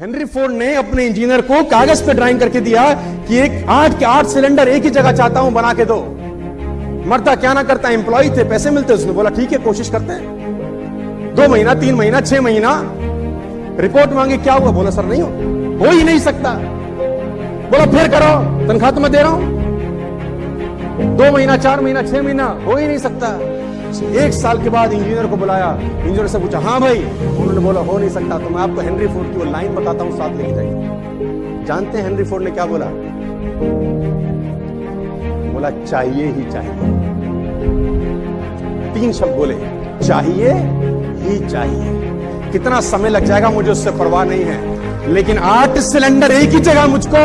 Henry Ford ने अपने engineer को कागज़ पे ड्राइंग करके दिया कि एक आठ के आठ सिलेंडर एक ही जगह चाहता हूँ, बना के दो। मरता क्या ना करता एम्प्लॉय थे, पैसे मिलते उसने बोला, ठीक है, कोशिश करते हैं। दो महीना, तीन महीना, छह महीना। रिपोर्ट मांगी, क्या हुआ? बोला, सर, नहीं हो। हो ही नहीं सकता। बोला, फिर करो, तनख्वाह तो मैं दे रहा हूँ। दो महीना, चार महीना, छह महीना, हो ही नहीं सकता। एक साल के बाद इंजीनियर को बुलाया, इंजीनियर से पूछा हाँ भाई। उन्होंने बोला, हो नहीं सकता। तो मैं आपको हेनरी फोर्ड की वो लाइन बताता हूँ, साथ लेके जाइए। जानते हैं हेनरी फोर्ड ने क्या बोला? बोला, चाहिए ही चाहिए। तीन शब्द बोले, चाहिए ही चाहिए। कितना समय लग जाएगा मुझे उससे परवाह नहीं है, लेकिन आठ सिलेंडर एक ही जगह मुझको